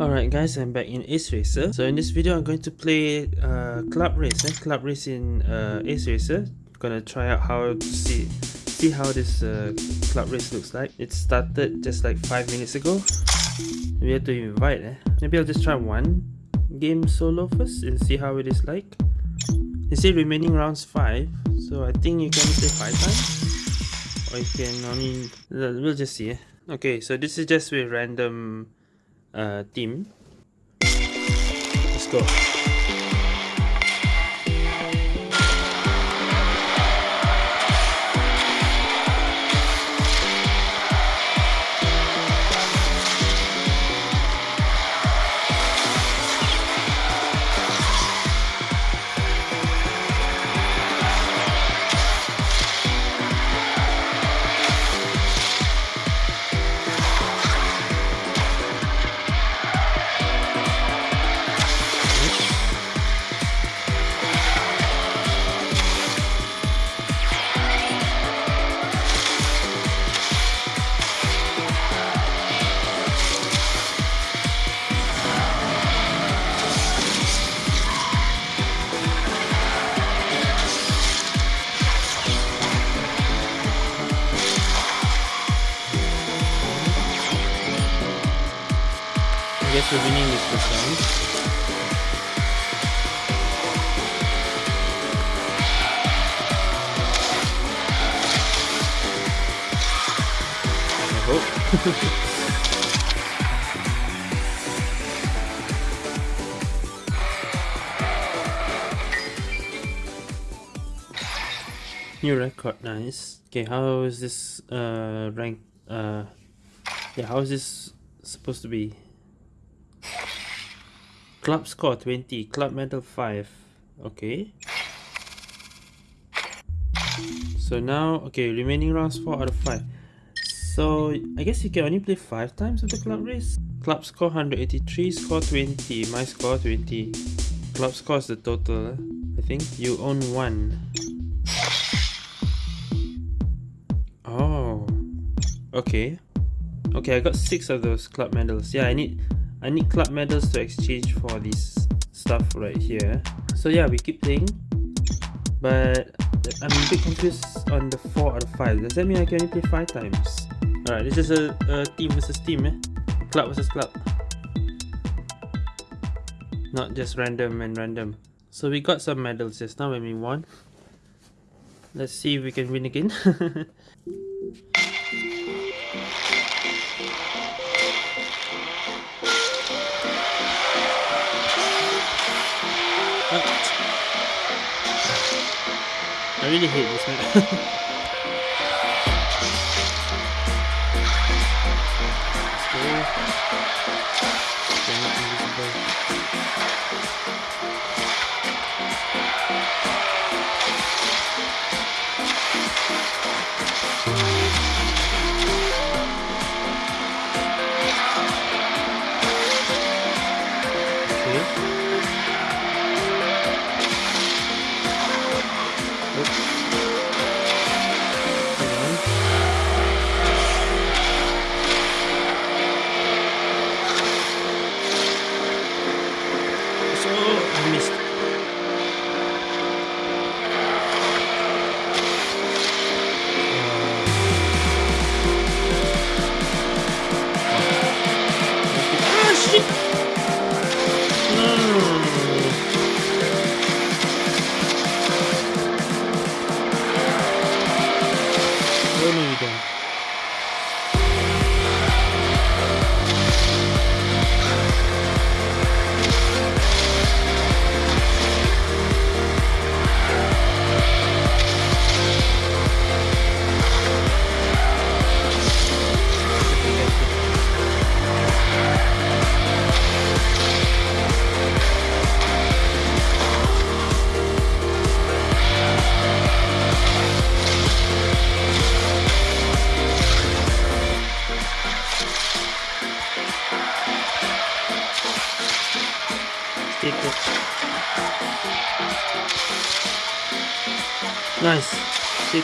Alright guys, I'm back in Ace Racer. So in this video, I'm going to play uh, Club Race. Eh? Club Race in uh, Ace Racer. Gonna try out how to see see how this uh, Club Race looks like. It started just like 5 minutes ago. We have to invite eh? Maybe I'll just try one game solo first and see how it is like. You see remaining rounds 5. So I think you can play 5 times. You can only... We'll just see eh? Okay, so this is just with random uh, team. Let's go. New record, nice. Okay, how is this uh rank uh yeah, how is this supposed to be? Club score 20, club medal 5. Okay. So now, okay, remaining rounds 4 out of 5. So, I guess you can only play 5 times of the club race. Club score 183, score 20, my score 20. Club score is the total, I think. You own 1. Okay. Okay, I got 6 of those club medals. Yeah, I need I need club medals to exchange for this stuff right here. So yeah, we keep playing. But I'm a bit confused on the 4 out of 5. Does that mean I can only play 5 times? Alright, this is a, a team versus team eh? Club versus club. Not just random and random. So we got some medals just now when we won. Let's see if we can win again. really hate this map.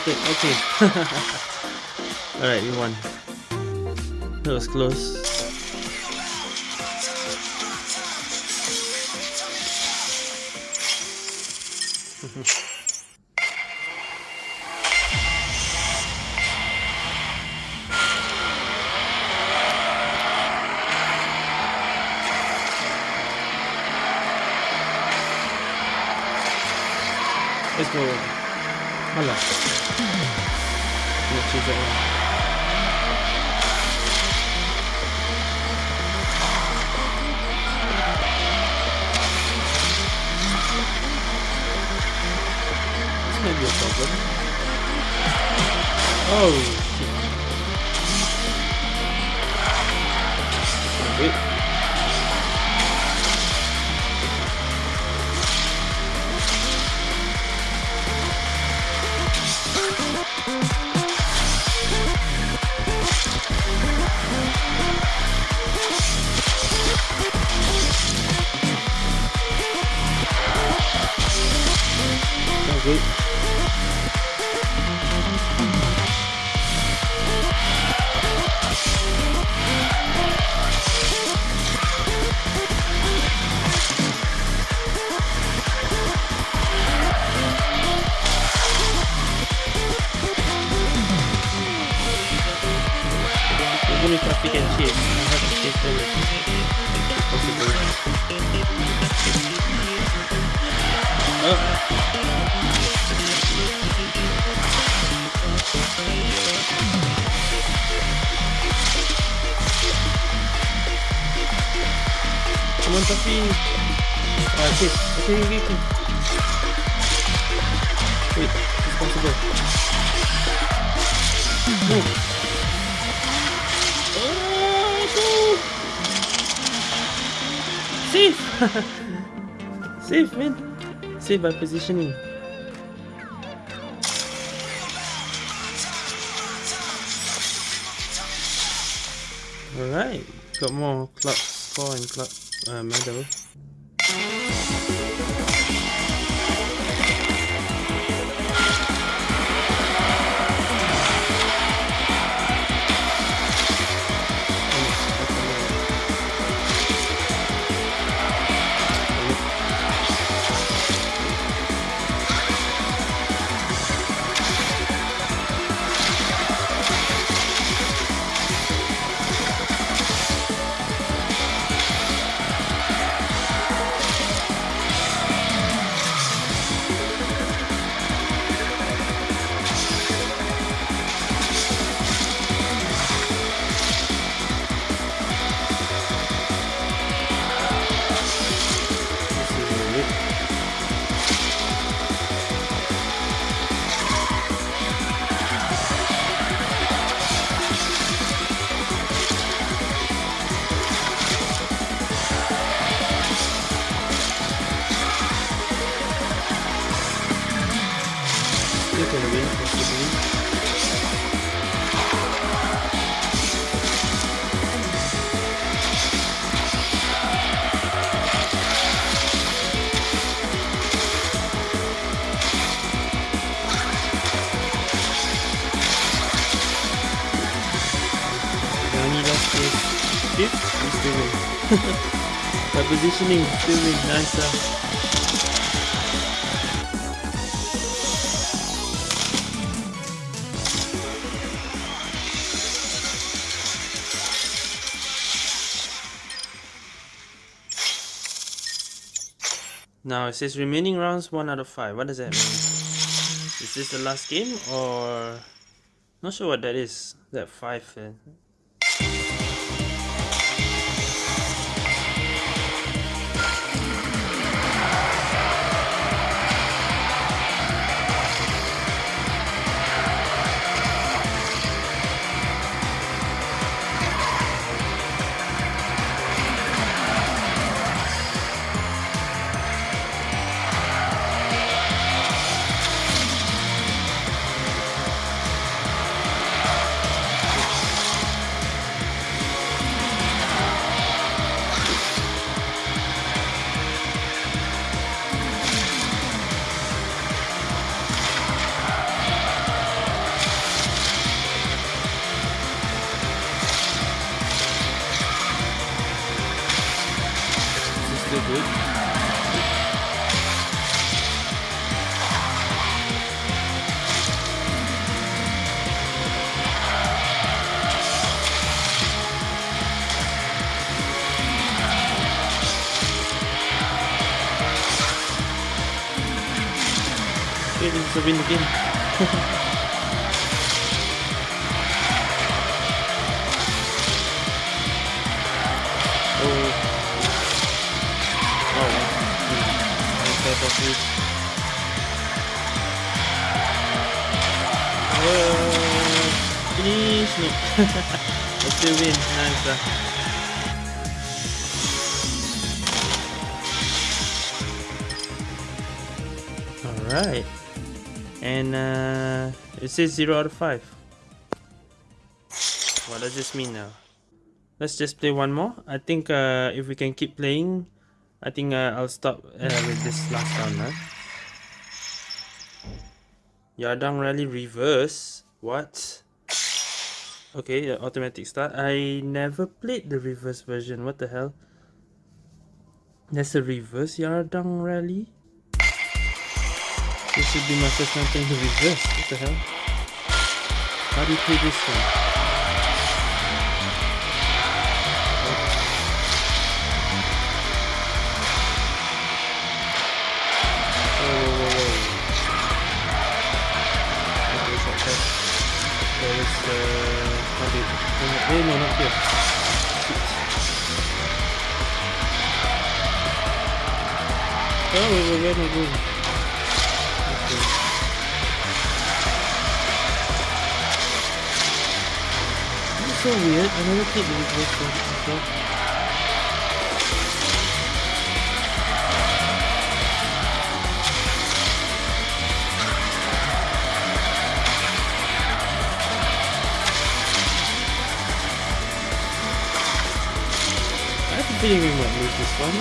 it. Okay. Alright, we won. That was close. Let's go. Let's choose that one. This might be a problem. Oh. Safe by positioning. Alright, got more club score and club uh, medal. By positioning, still nice uh. Now it says remaining rounds one out of five. What does that mean? Is this the last game or not sure what that is. That five. Uh, win again. properly. Whoa! Finish! No. I still win. Nice. Uh. Alright. And uh, it says 0 out of 5. What does this mean now? Let's just play one more. I think uh, if we can keep playing, I think uh, I'll stop uh, with this last round. Huh? Yardang Rally Reverse? What? Okay, automatic start. I never played the reverse version. What the hell? that's a reverse Yardang Rally? This should be my first time playing the reverse. What the hell? How do you play this one? Eh, no, not here. Oh, wait, wait, wait, wait, This is so weird. I never played with this before. feeling we might lose this one.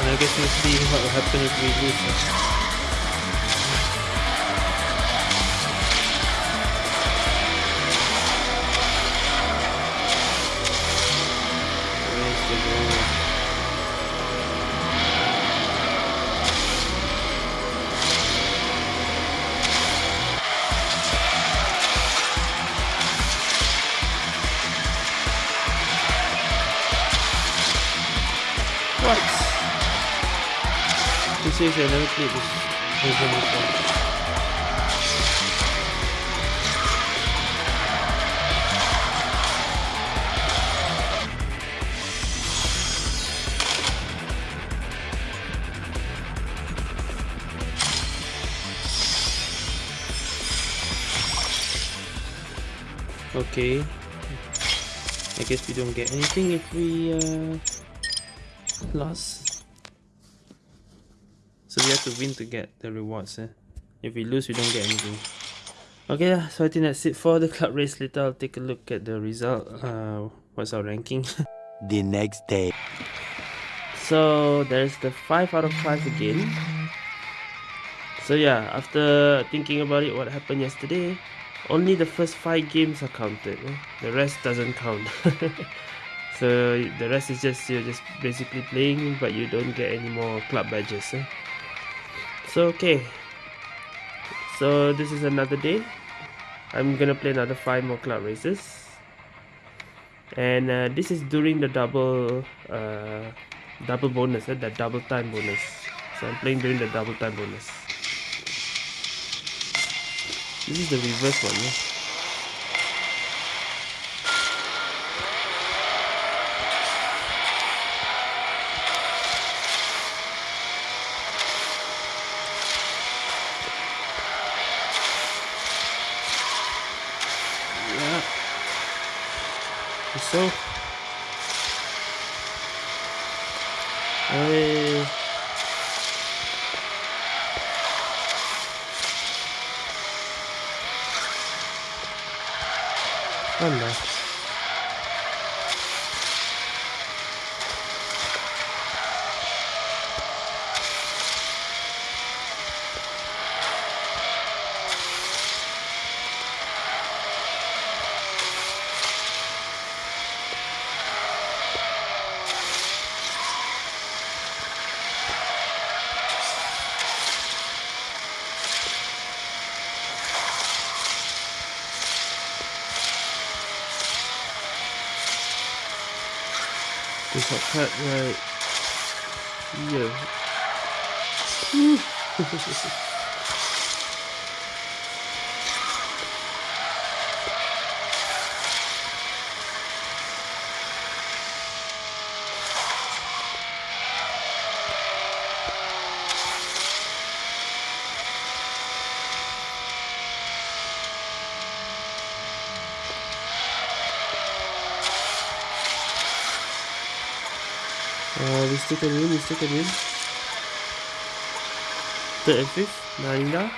And I guess we'll see what will happen if we lose it. Okay. I guess we don't get anything if we uh lost. So we have to win to get the rewards. Eh? If we lose, we don't get anything. Okay, yeah, so I think that's it for the club race. Later, I'll take a look at the result. Uh, what's our ranking? the next day. So there's the 5 out of 5 again. So yeah, after thinking about it, what happened yesterday, only the first 5 games are counted. Eh? The rest doesn't count. so the rest is just you're just basically playing but you don't get any more club badges eh? So okay so this is another day I'm gonna play another five more club races and uh, this is during the double uh, double bonus eh? that double time bonus so I'm playing during the double time bonus this is the reverse one eh? So I Anda. There's a cut right here. Uh, we still can win, we still can win. Third and fifth, Narinda.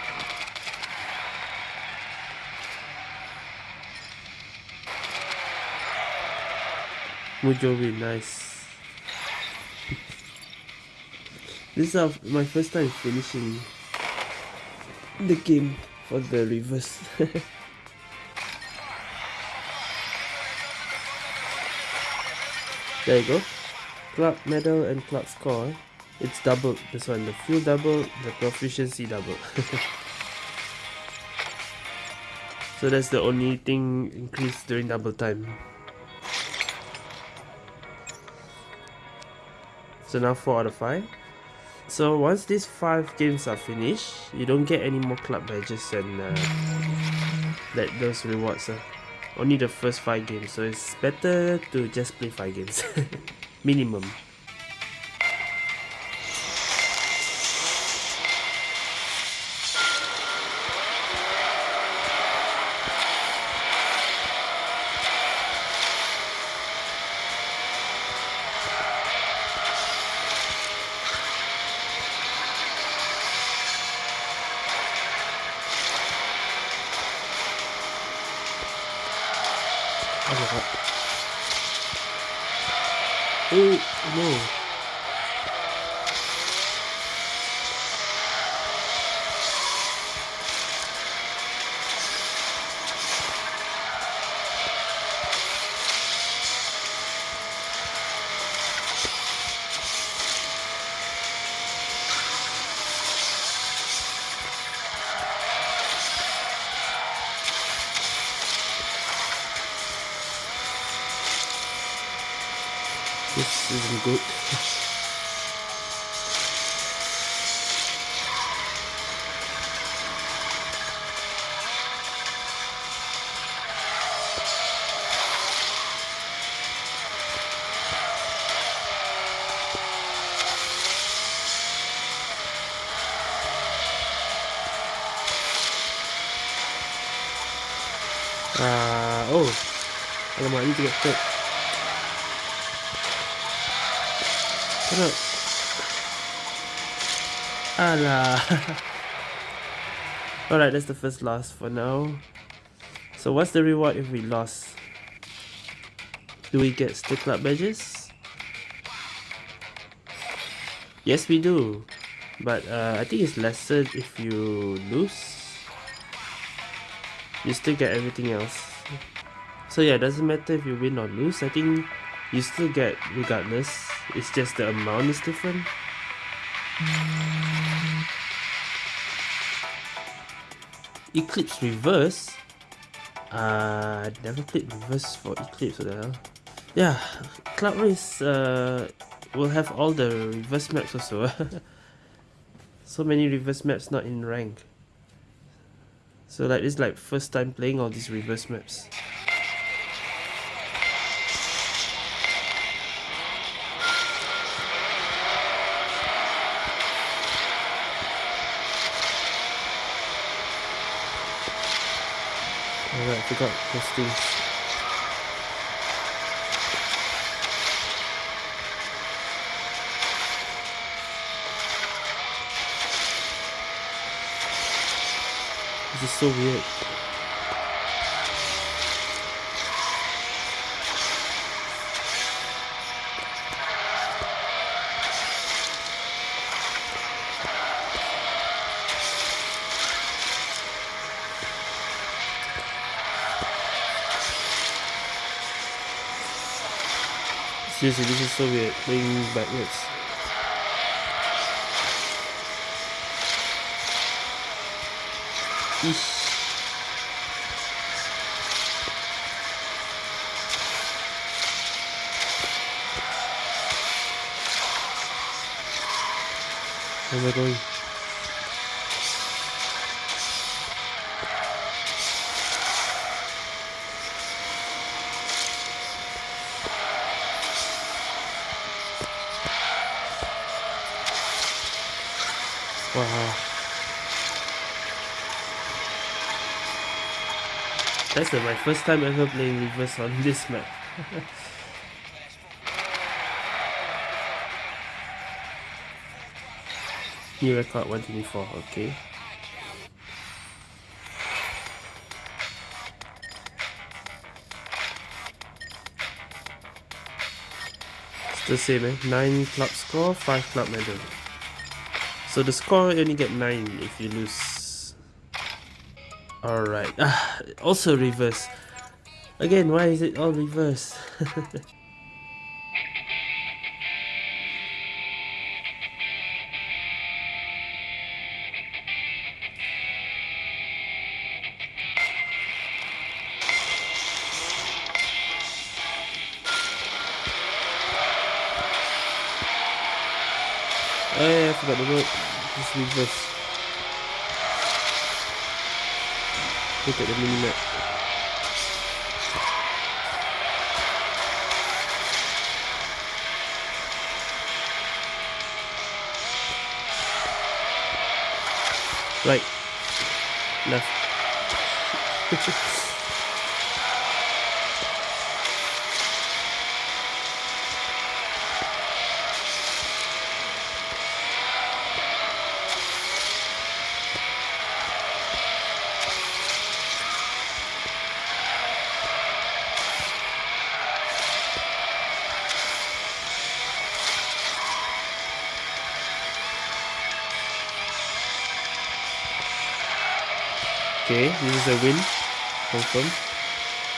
Mujo win, nice. this is my first time finishing the game for the reverse. there you go club medal and club score. It's doubled this one the fuel double the proficiency double. So that's the only thing increased during double time. So now 4 out of 5 so once these 5 games are finished you don't get any more club badges and uh, that those rewards uh, only the first 5 games. So it's better to just play 5 games minimum. This isn't good. Uh, oh, alamak, I need to third. Shut Alright, that's the first loss for now. So what's the reward if we lost? Do we get stick club badges? Yes, we do. But uh, I think it's lesser if you lose. You still get everything else. So yeah, it doesn't matter if you win or lose. I think you still get regardless. It's just the amount is different. Eclipse reverse. Uh never played reverse for Eclipse what the hell? Yeah Club Race uh will have all the reverse maps also. So many reverse maps not in rank. So like it's like first time playing all these reverse maps forgot those things. This is so weird. Seriously, this is so weird, playing backwards. Eesh. Where am I going? Wow. That's my first time ever playing reverse on this map. New record 124, okay. It's the same eh, 9 club score, 5 club medal. So the score you only get 9 if you lose. Alright, ah, also reverse. Again, why is it all reverse? Oh yeah, I forgot the word. Just reverse. Look at the mini map. Right. Left. Okay, this is a win. Confirm.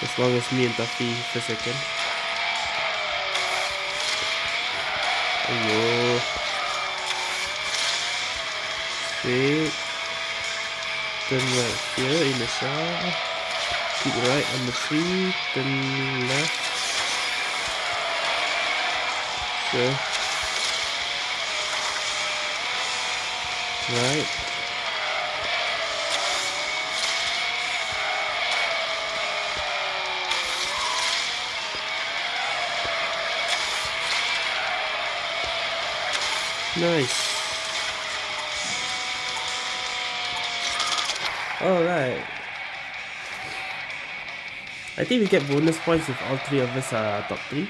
As long as me and Taffy for second. Ayo. Straight. Turn right here in the shot. Keep right on the free. Turn left. Sure. Right. Nice. Alright. I think we get bonus points if all three of us are top 3.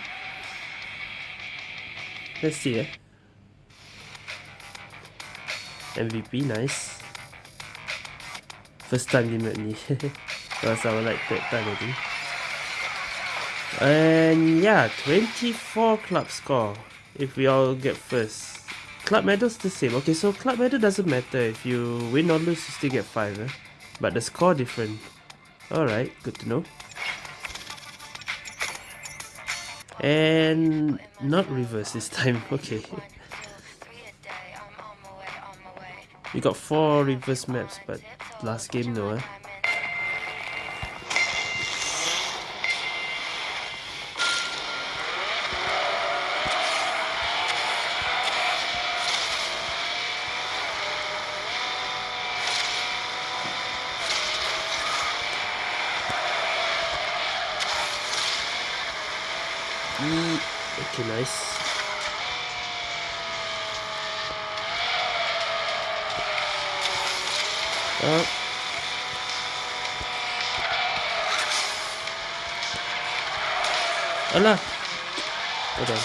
Let's see eh. MVP, nice. First time limit me. Because was like third time I think. And yeah, 24 club score if we all get first. Club medal's the same. Okay, so club medal doesn't matter. If you win or lose, you still get 5. Eh? But the score different. Alright, good to know. And not reverse this time. Okay. We got 4 reverse maps, but last game no. Eh? Okay, nice. Oh. Alah. Hold on.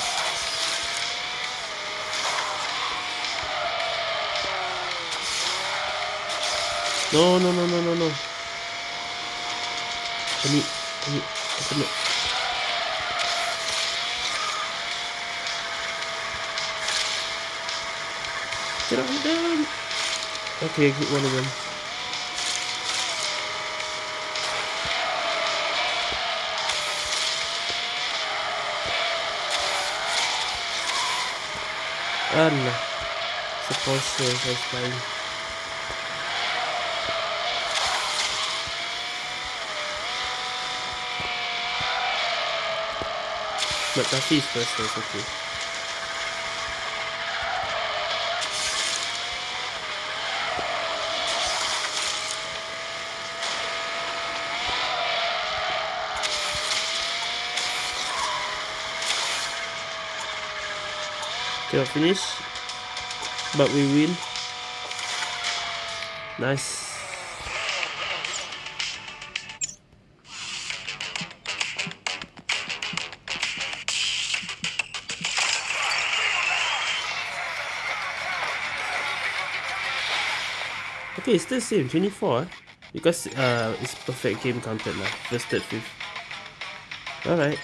No, no, no, no, no, no. Need, open it. Get on down. Okay, get one of them. Allah. Supposed to was fine. But Tafi's first was okay. Cannot finish. But we win. Nice. Okay, it's still same, 24 eh? Because uh, it's perfect game counted lah, first, third, fifth. Alright.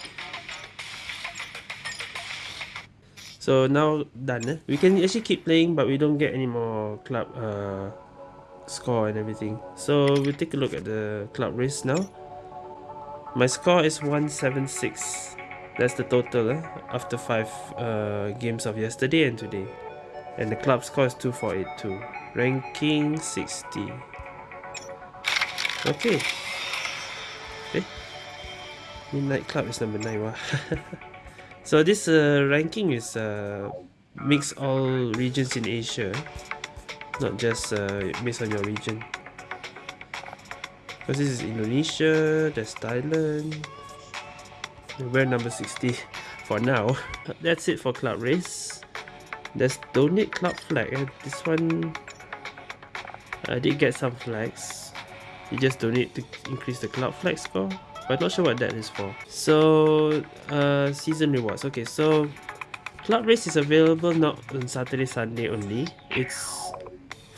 So now done eh? We can actually keep playing but we don't get any more club uh, score and everything. So we'll take a look at the club race now. My score is 176. That's the total eh? after 5 uh, games of yesterday and today. And the club score is 2482. Ranking 60. Okay. Okay. Midnight Club is number 9. Wow. so this uh, ranking is uh, mix all regions in Asia. Not just uh, based on your region. Because this is Indonesia, there's Thailand. We're number 60 for now. That's it for Club Race. There's Donate Club Flag. Eh? This one I did get some flags. You just donate to increase the club flag score. But not sure what that is for. So, uh, season rewards. Okay, so club race is available not on Saturday, Sunday only. It's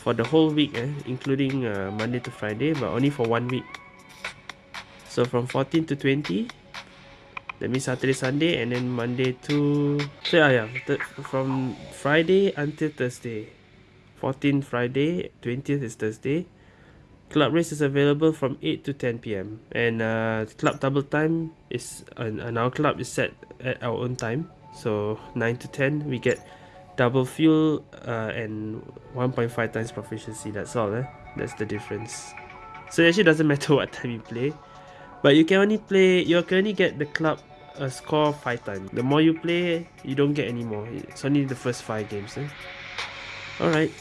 for the whole week, eh, including uh, Monday to Friday, but only for one week. So from 14 to 20, that means Saturday, Sunday, and then Monday to so yeah, yeah, from Friday until Thursday. 14 Friday, 20th is Thursday. Club race is available from 8 to 10 p.m. And uh, club double time is and, our club is set at our own time. So 9 to 10 we get double fuel uh, and 1.5 times proficiency. That's all. Eh? That's the difference. So it actually doesn't matter what time you play. But you can only play, you can only get the club uh, score 5 times. The more you play, you don't get any more. It's only the first 5 games. Eh? Alright.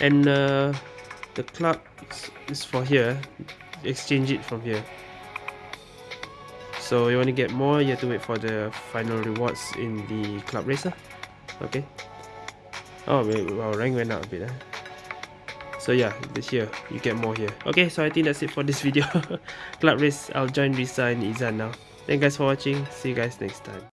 And uh, the club is for here. Exchange it from here. So you want to get more, you have to wait for the final rewards in the club racer. Okay. Oh, wait, our rank went up a bit. Eh? So yeah, this here, you get more here. Okay, so I think that's it for this video. club race, I'll join Risa and Izan now. Thank you guys for watching. See you guys next time.